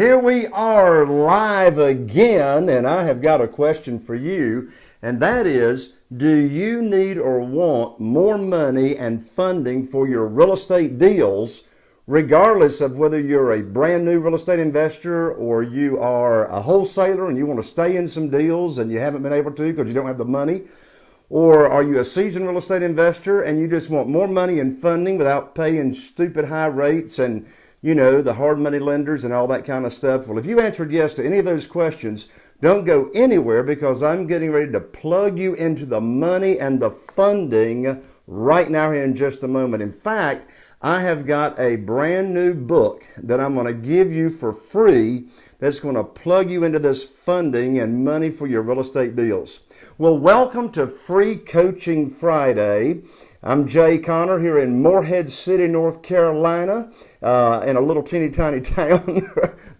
Here we are live again, and I have got a question for you, and that is Do you need or want more money and funding for your real estate deals, regardless of whether you're a brand new real estate investor or you are a wholesaler and you want to stay in some deals and you haven't been able to because you don't have the money? Or are you a seasoned real estate investor and you just want more money and funding without paying stupid high rates and you know, the hard money lenders and all that kind of stuff? Well, if you answered yes to any of those questions, don't go anywhere because I'm getting ready to plug you into the money and the funding right now here in just a moment. In fact, I have got a brand new book that I'm going to give you for free that's going to plug you into this funding and money for your real estate deals. Well, welcome to Free Coaching Friday. I'm Jay Connor here in Morehead City, North Carolina, uh, in a little teeny tiny town.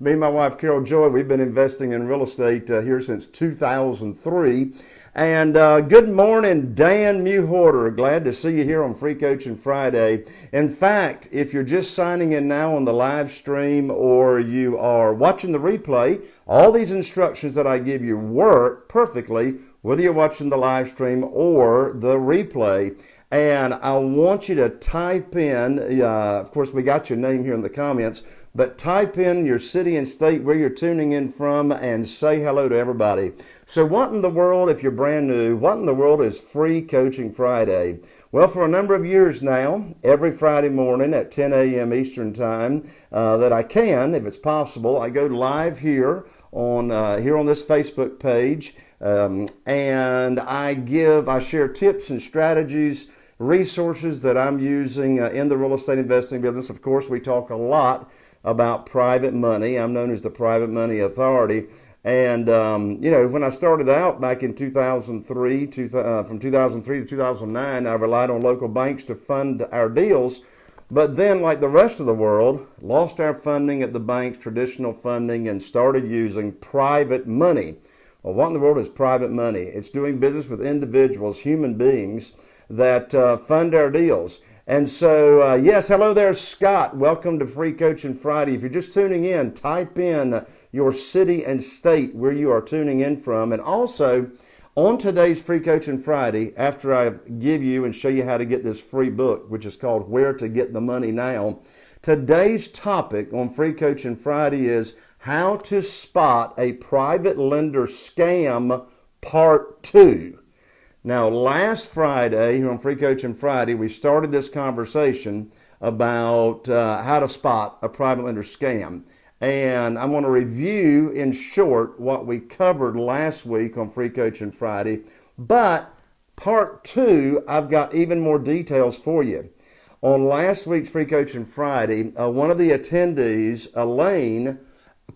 Me and my wife Carol Joy, we've been investing in real estate uh, here since 2003. And uh, good morning, Dan Muhorter. Glad to see you here on Free Coaching Friday. In fact, if you're just signing in now on the live stream or you are watching the replay, all these instructions that I give you work perfectly whether you're watching the live stream or the replay. And I want you to type in, uh, of course, we got your name here in the comments, but type in your city and state where you're tuning in from and say hello to everybody. So, what in the world, if you're brand new, what in the world is Free Coaching Friday? Well, for a number of years now, every Friday morning at 10 a.m. Eastern Time, uh, that I can, if it's possible, I go live here on uh, here on this Facebook page, um, and I give, I share tips and strategies resources that I'm using uh, in the real estate investing business. Of course, we talk a lot about private money. I'm known as the Private Money Authority. And, um, you know, when I started out back in 2003, two, uh, from 2003 to 2009, I relied on local banks to fund our deals. But then, like the rest of the world, lost our funding at the banks, traditional funding, and started using private money. Well, what in the world is private money? It's doing business with individuals, human beings, that uh, fund our deals. And so, uh, yes, hello there, Scott. Welcome to Free Coaching Friday. If you're just tuning in, type in your city and state where you are tuning in from. And also, on today's Free Coaching Friday, after I give you and show you how to get this free book, which is called Where to Get the Money Now, today's topic on Free Coaching Friday is how to spot a private lender scam part two. Now, last Friday, here on Free Coaching Friday, we started this conversation about uh, how to spot a private lender scam. And I'm going to review in short what we covered last week on Free Coaching Friday. But part two, I've got even more details for you. On last week's Free Coaching Friday, uh, one of the attendees, Elaine,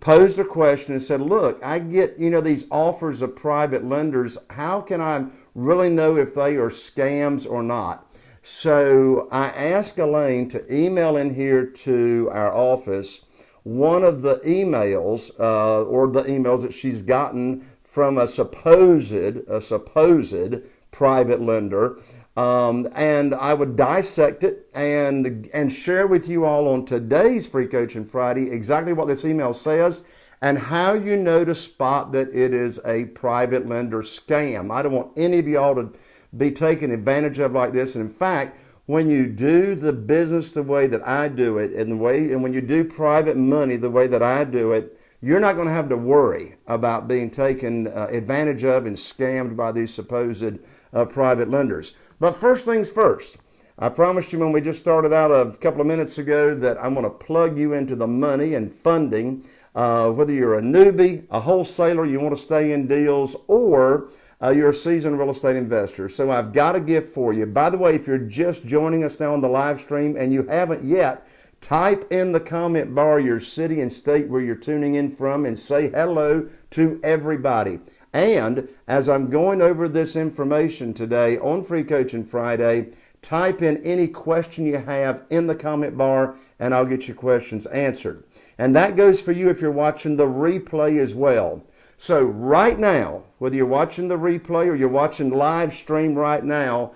posed a question and said, Look, I get, you know, these offers of private lenders. How can I really know if they are scams or not. So I asked Elaine to email in here to our office one of the emails uh, or the emails that she's gotten from a supposed a supposed private lender um, and I would dissect it and and share with you all on today's free coaching Friday exactly what this email says and how you know to spot that it is a private lender scam. I don't want any of y'all to be taken advantage of like this. And in fact, when you do the business the way that I do it, and the way, and when you do private money the way that I do it, you're not going to have to worry about being taken uh, advantage of and scammed by these supposed uh, private lenders. But first things first, I promised you when we just started out a couple of minutes ago that I'm going to plug you into the money and funding uh, whether you're a newbie, a wholesaler, you want to stay in deals, or uh, you're a seasoned real estate investor. So I've got a gift for you. By the way, if you're just joining us now on the live stream and you haven't yet, type in the comment bar your city and state where you're tuning in from and say hello to everybody. And as I'm going over this information today on Free Coaching Friday, type in any question you have in the comment bar and I'll get your questions answered. And that goes for you if you're watching the replay as well. So right now, whether you're watching the replay or you're watching live stream right now,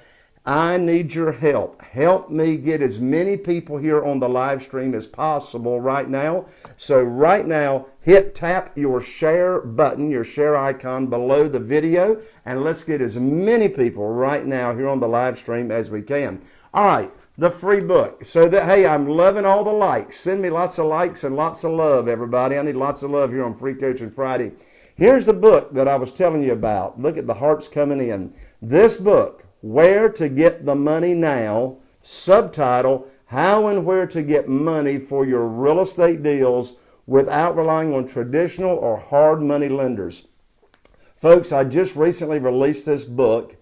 I need your help. Help me get as many people here on the live stream as possible right now. So, right now, hit tap your share button, your share icon below the video, and let's get as many people right now here on the live stream as we can. All right, the free book. So that, hey, I'm loving all the likes. Send me lots of likes and lots of love, everybody. I need lots of love here on Free Coaching Friday. Here's the book that I was telling you about. Look at the hearts coming in. This book, where to Get the Money Now, subtitle How and Where to Get Money for Your Real Estate Deals Without Relying on Traditional or Hard Money Lenders. Folks, I just recently released this book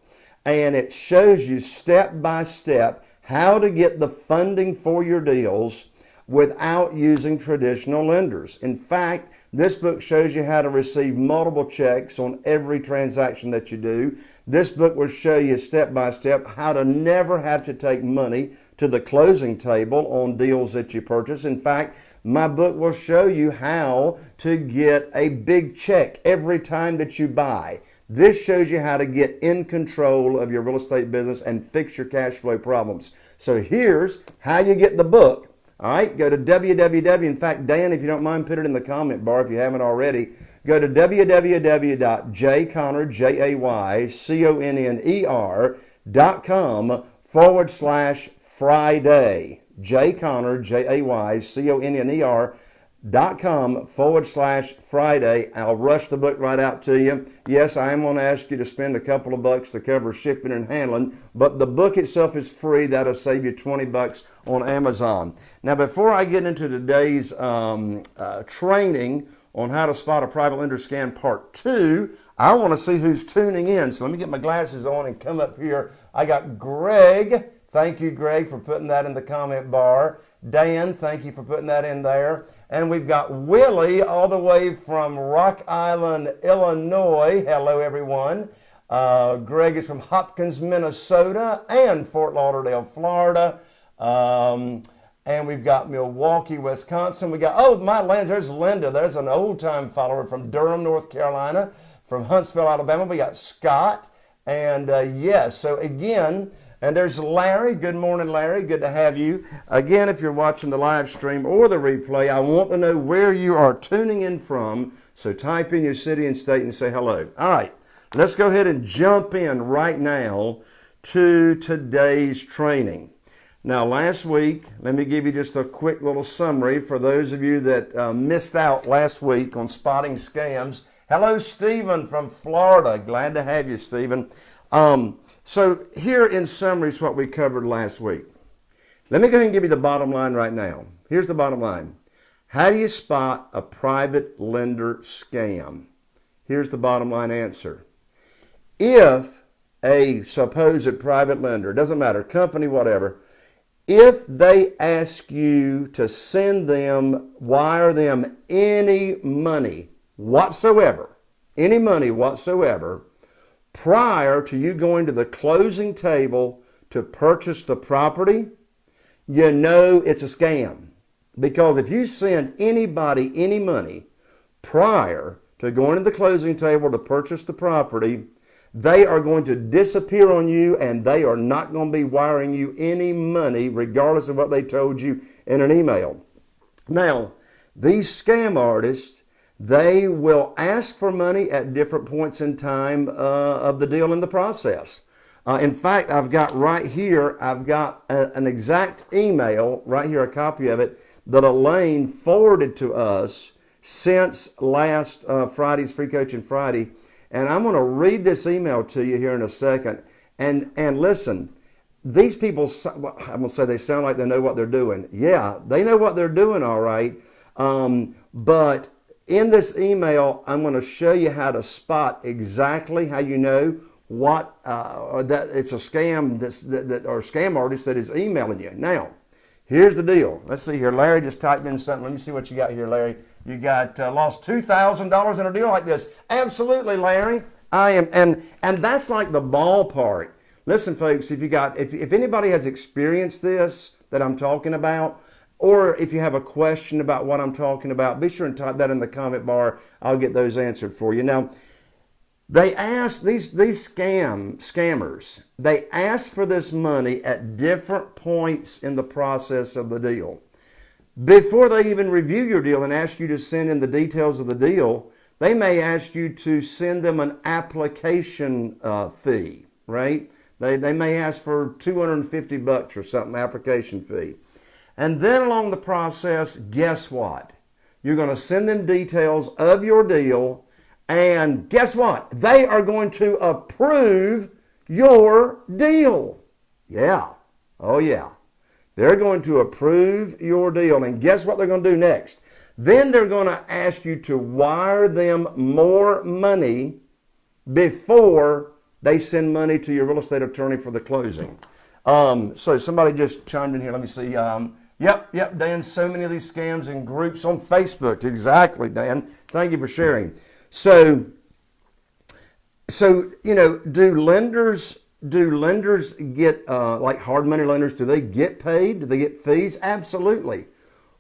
and it shows you step by step how to get the funding for your deals without using traditional lenders. In fact, this book shows you how to receive multiple checks on every transaction that you do. This book will show you step by step how to never have to take money to the closing table on deals that you purchase. In fact, my book will show you how to get a big check every time that you buy. This shows you how to get in control of your real estate business and fix your cash flow problems. So here's how you get the book. All right, go to www. In fact, Dan, if you don't mind, put it in the comment bar if you haven't already. Go to www.jayconner, J-A-Y-C-O-N-N-E-R dot com forward slash Friday. Jay Conner, J-A-Y-C-O-N-N-E-R dot com forward slash Friday. I'll rush the book right out to you. Yes, I am going to ask you to spend a couple of bucks to cover shipping and handling, but the book itself is free. That'll save you 20 bucks on Amazon. Now, before I get into today's um, uh, training on how to spot a private lender scam part two, I want to see who's tuning in. So let me get my glasses on and come up here. I got Greg. Thank you, Greg, for putting that in the comment bar. Dan, thank you for putting that in there. And we've got Willie all the way from Rock Island, Illinois. Hello, everyone. Uh, Greg is from Hopkins, Minnesota, and Fort Lauderdale, Florida. Um, and we've got Milwaukee, Wisconsin. We got, oh, my lands, there's Linda. There's an old time follower from Durham, North Carolina, from Huntsville, Alabama. We got Scott. And uh, yes, so again, and there's Larry. Good morning, Larry. Good to have you. Again, if you're watching the live stream or the replay, I want to know where you are tuning in from. So type in your city and state and say hello. All right, let's go ahead and jump in right now to today's training. Now, last week, let me give you just a quick little summary for those of you that uh, missed out last week on spotting scams. Hello, Stephen from Florida. Glad to have you, Stephen. Um, so, here in summary is what we covered last week. Let me go ahead and give you the bottom line right now. Here's the bottom line How do you spot a private lender scam? Here's the bottom line answer. If a supposed private lender, doesn't matter, company, whatever, if they ask you to send them, wire them any money whatsoever, any money whatsoever, prior to you going to the closing table to purchase the property, you know it's a scam. Because if you send anybody any money prior to going to the closing table to purchase the property, they are going to disappear on you and they are not going to be wiring you any money regardless of what they told you in an email. Now, these scam artists, they will ask for money at different points in time uh, of the deal in the process. Uh, in fact, I've got right here, I've got a, an exact email, right here, a copy of it, that Elaine forwarded to us since last uh, Friday's Free Coaching Friday and I'm going to read this email to you here in a second. And, and listen, these people, I'm going to say they sound like they know what they're doing. Yeah, they know what they're doing, all right. Um, but in this email, I'm going to show you how to spot exactly how you know what uh, that it's a scam that's, that, that, or scam artist that is emailing you. Now, here's the deal. Let's see here. Larry just typed in something. Let me see what you got here, Larry. You got uh, lost two thousand dollars in a deal like this. Absolutely, Larry. I am, and and that's like the ballpark. Listen, folks, if you got if if anybody has experienced this that I'm talking about, or if you have a question about what I'm talking about, be sure and type that in the comment bar. I'll get those answered for you. Now, They ask these these scam scammers. They ask for this money at different points in the process of the deal. Before they even review your deal and ask you to send in the details of the deal, they may ask you to send them an application uh, fee, right? They, they may ask for 250 bucks or something, application fee. And then along the process, guess what? You're going to send them details of your deal and guess what? They are going to approve your deal. Yeah. Oh, yeah. They're going to approve your deal. And guess what they're going to do next? Then they're going to ask you to wire them more money before they send money to your real estate attorney for the closing. Um, so somebody just chimed in here. Let me see. Um, yep, yep, Dan. So many of these scams and groups on Facebook. Exactly, Dan. Thank you for sharing. So, so you know, do lenders do lenders get uh, like hard money lenders? Do they get paid? Do they get fees? Absolutely.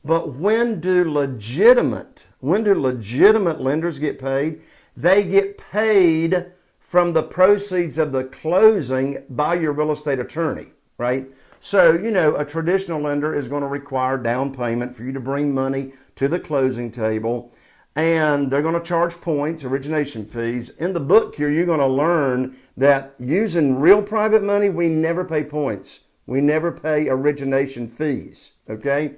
But when do legitimate when do legitimate lenders get paid? They get paid from the proceeds of the closing by your real estate attorney, right? So, you know, a traditional lender is going to require down payment for you to bring money to the closing table and they're going to charge points, origination fees. In the book here, you're going to learn that using real private money, we never pay points. We never pay origination fees, okay?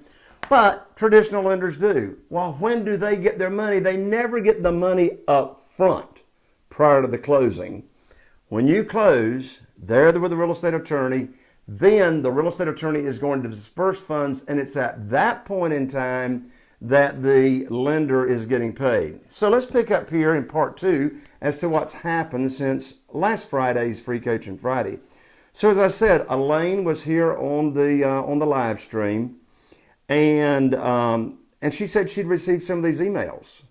But traditional lenders do. Well, when do they get their money? They never get the money up front prior to the closing. When you close, there with the real estate attorney, then the real estate attorney is going to disperse funds, and it's at that point in time that the lender is getting paid. So let's pick up here in part two as to what's happened since last Friday's Free Coaching Friday. So as I said, Elaine was here on the uh, on the live stream, and um, and she said she'd received some of these emails,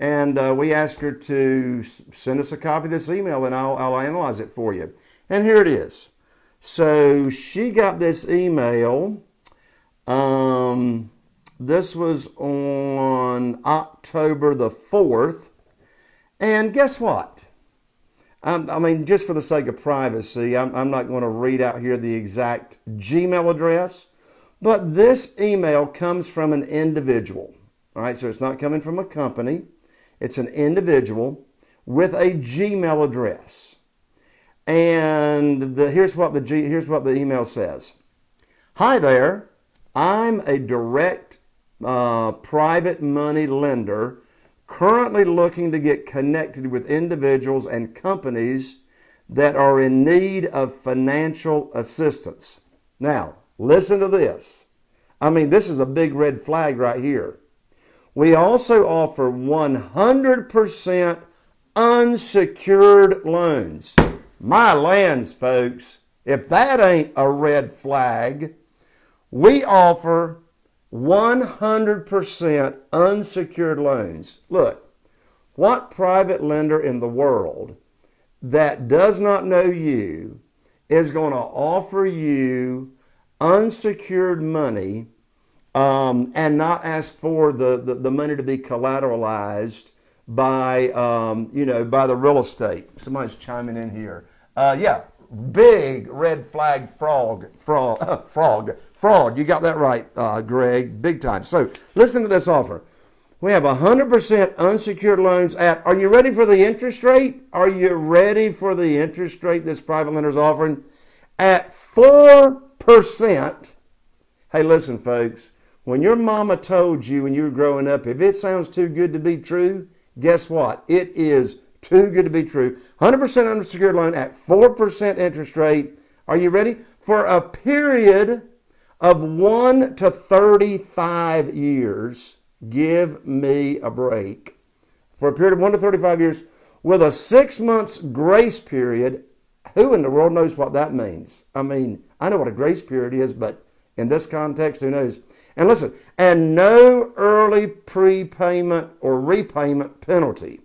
and uh, we asked her to send us a copy of this email, and I'll I'll analyze it for you. And here it is. So she got this email. Um, this was on October the 4th. And guess what? Um, I mean, just for the sake of privacy, I'm, I'm not going to read out here the exact Gmail address, but this email comes from an individual. All right, so it's not coming from a company, it's an individual with a Gmail address. And the, here's what the here's what the email says. Hi there. I'm a direct uh, private money lender currently looking to get connected with individuals and companies that are in need of financial assistance. Now, listen to this. I mean, this is a big red flag right here. We also offer 100% unsecured loans. My lands, folks, if that ain't a red flag, we offer 100% unsecured loans. Look, what private lender in the world that does not know you is going to offer you unsecured money um, and not ask for the, the, the, money to be collateralized by, um, you know, by the real estate. Somebody's chiming in here. Uh, yeah, big red flag frog, frog, frog fraud. You got that right, uh, Greg, big time. So listen to this offer. We have 100% unsecured loans at, are you ready for the interest rate? Are you ready for the interest rate this private lender is offering? At 4%. Hey, listen, folks, when your mama told you when you were growing up, if it sounds too good to be true, guess what? It is too good to be true. 100% unsecured loan at 4% interest rate. Are you ready? For a period of 1 to 35 years, give me a break. For a period of 1 to 35 years, with a six months grace period, who in the world knows what that means? I mean, I know what a grace period is, but in this context, who knows? And listen, and no early prepayment or repayment penalty.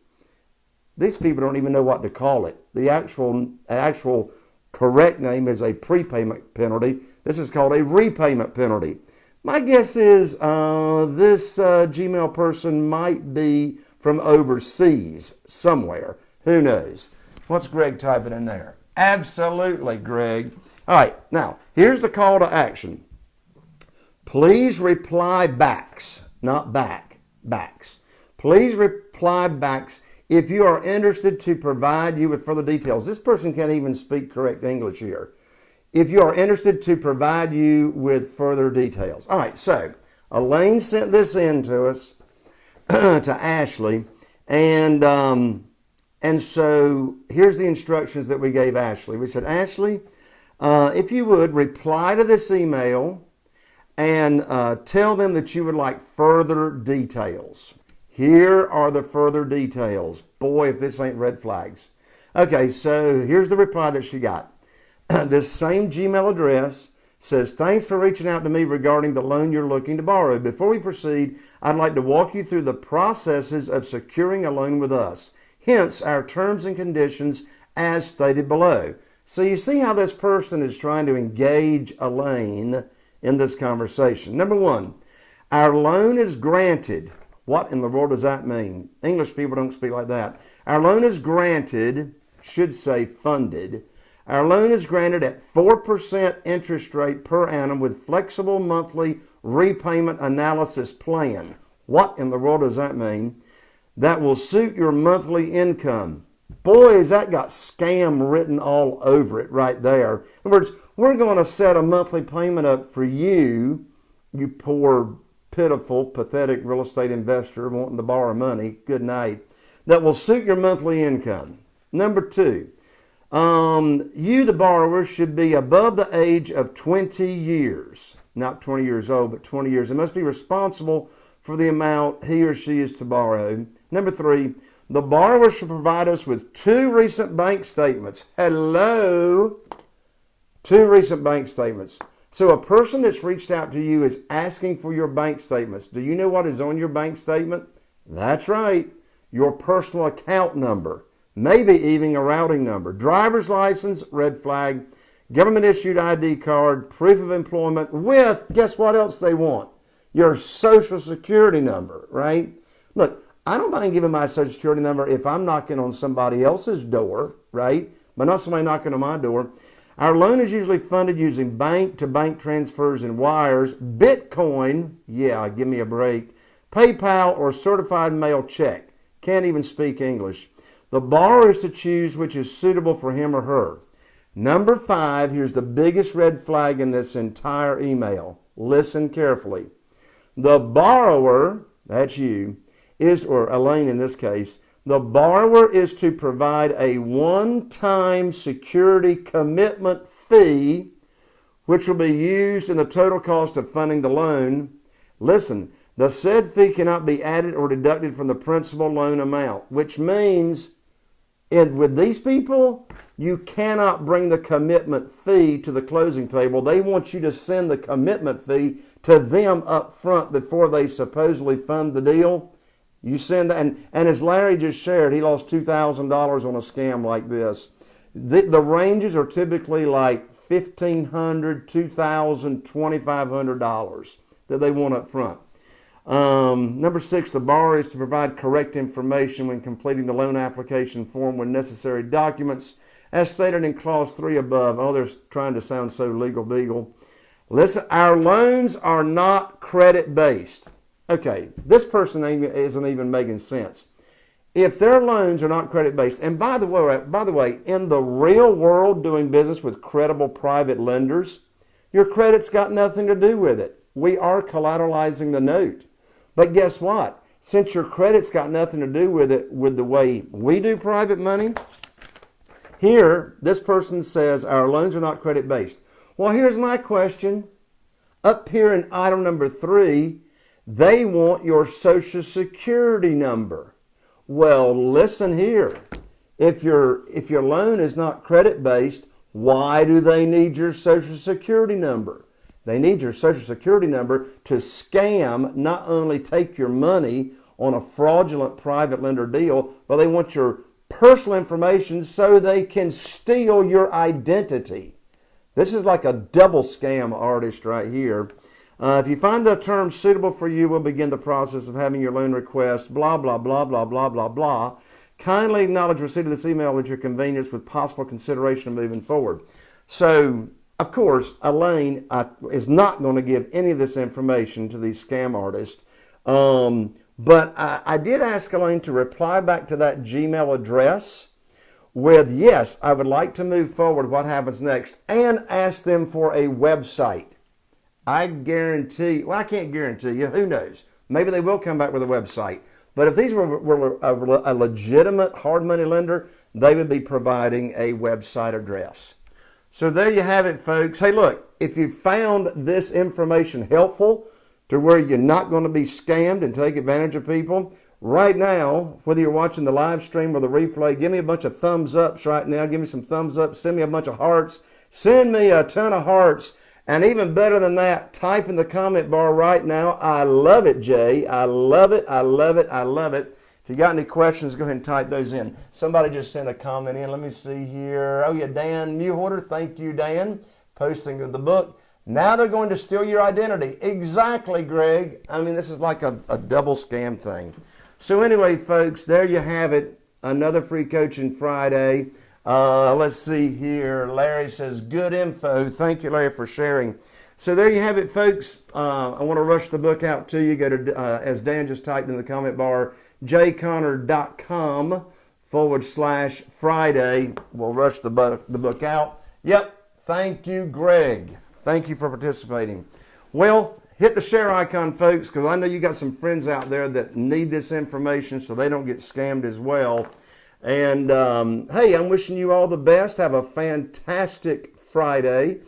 These people don't even know what to call it. The actual actual correct name is a prepayment penalty. This is called a repayment penalty. My guess is uh, this uh, Gmail person might be from overseas somewhere. Who knows? What's Greg typing in there? Absolutely, Greg. All right, now here's the call to action. Please reply backs, not back, backs. Please reply backs if you are interested to provide you with further details. This person can't even speak correct English here. If you are interested to provide you with further details. All right, so Elaine sent this in to us, to Ashley, and um, and so here's the instructions that we gave Ashley. We said, Ashley, uh, if you would reply to this email and uh, tell them that you would like further details. Here are the further details. Boy, if this ain't red flags. Okay, so here's the reply that she got. this same Gmail address says, Thanks for reaching out to me regarding the loan you're looking to borrow. Before we proceed, I'd like to walk you through the processes of securing a loan with us, hence our terms and conditions as stated below. So you see how this person is trying to engage Elaine in this conversation. Number one, our loan is granted. What in the world does that mean? English people don't speak like that. Our loan is granted, should say funded. Our loan is granted at 4% interest rate per annum with flexible monthly repayment analysis plan. What in the world does that mean? That will suit your monthly income. Boy, has that got scam written all over it right there. In other words, we're going to set a monthly payment up for you, you poor, pitiful, pathetic real estate investor wanting to borrow money. Good night. That will suit your monthly income. Number two, um, you, the borrower, should be above the age of 20 years. Not 20 years old, but 20 years. And must be responsible for the amount he or she is to borrow. Number three, the borrower should provide us with two recent bank statements. Hello? Two recent bank statements. So a person that's reached out to you is asking for your bank statements. Do you know what is on your bank statement? That's right, your personal account number, maybe even a routing number, driver's license, red flag, government issued ID card, proof of employment with, guess what else they want? Your social security number, right? Look, I don't mind giving my social security number if I'm knocking on somebody else's door, right? But not somebody knocking on my door. Our loan is usually funded using bank to bank transfers and wires, Bitcoin, yeah, give me a break, PayPal or certified mail check. Can't even speak English. The borrower is to choose which is suitable for him or her. Number five, here's the biggest red flag in this entire email. Listen carefully. The borrower, that's you, is, or Elaine in this case, the borrower is to provide a one time security commitment fee, which will be used in the total cost of funding the loan. Listen, the said fee cannot be added or deducted from the principal loan amount, which means and with these people, you cannot bring the commitment fee to the closing table. They want you to send the commitment fee to them up front before they supposedly fund the deal. You send that, and, and as Larry just shared, he lost $2,000 on a scam like this. The, the ranges are typically like $1,500, $2,000, $2,500 that they want up front. Um, number six, the borrower is to provide correct information when completing the loan application form with necessary documents as stated in clause three above. Oh, they're trying to sound so legal beagle. Listen, our loans are not credit based. Okay, this person isn't even making sense. If their loans are not credit based, and by the way, by the way, in the real world, doing business with credible private lenders, your credit's got nothing to do with it. We are collateralizing the note. But guess what? Since your credit's got nothing to do with it, with the way we do private money, here this person says our loans are not credit based. Well, here's my question. Up here in item number three, they want your social security number. Well, listen here. If your if your loan is not credit based, why do they need your social security number? They need your social security number to scam, not only take your money on a fraudulent private lender deal, but they want your personal information so they can steal your identity. This is like a double scam artist right here. Uh, if you find the term suitable for you, we'll begin the process of having your loan request, blah, blah, blah, blah, blah, blah, blah. Kindly acknowledge receipt of this email at your convenience with possible consideration of moving forward. So, of course, Elaine uh, is not going to give any of this information to these scam artists. Um, but I, I did ask Elaine to reply back to that Gmail address with, yes, I would like to move forward. What happens next? And ask them for a website. I guarantee, well, I can't guarantee you, who knows? Maybe they will come back with a website. But if these were, were a, a legitimate hard money lender, they would be providing a website address. So there you have it, folks. Hey, look, if you found this information helpful to where you're not going to be scammed and take advantage of people, right now, whether you're watching the live stream or the replay, give me a bunch of thumbs ups right now. Give me some thumbs up. Send me a bunch of hearts. Send me a ton of hearts. And even better than that, type in the comment bar right now. I love it, Jay. I love it. I love it. I love it. If you got any questions, go ahead and type those in. Somebody just sent a comment in. Let me see here. Oh, yeah, Dan Mewhorter. Thank you, Dan. Posting of the book. Now they're going to steal your identity. Exactly, Greg. I mean, this is like a, a double scam thing. So, anyway, folks, there you have it. Another free coaching Friday. Uh, let's see here. Larry says, good info. Thank you, Larry, for sharing. So there you have it, folks. Uh, I want to rush the book out to you. Go to, uh, as Dan just typed in the comment bar, jayconner.com forward slash Friday. We'll rush the book, the book out. Yep. Thank you, Greg. Thank you for participating. Well, hit the share icon, folks, because I know you got some friends out there that need this information so they don't get scammed as well. And um, hey, I'm wishing you all the best. Have a fantastic Friday.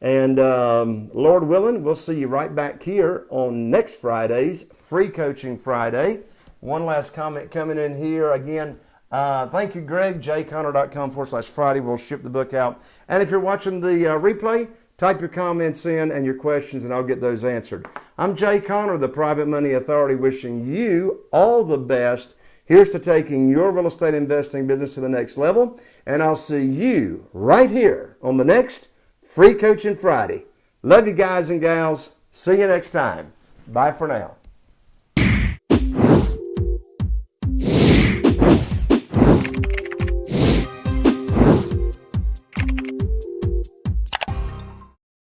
And um, Lord willing, we'll see you right back here on next Friday's Free Coaching Friday. One last comment coming in here. Again, uh, thank you, Greg. jayconner.com forward slash Friday. We'll ship the book out. And if you're watching the uh, replay, type your comments in and your questions, and I'll get those answered. I'm Jay Conner, the Private Money Authority, wishing you all the best Here's to taking your real estate investing business to the next level. And I'll see you right here on the next Free Coaching Friday. Love you guys and gals. See you next time. Bye for now.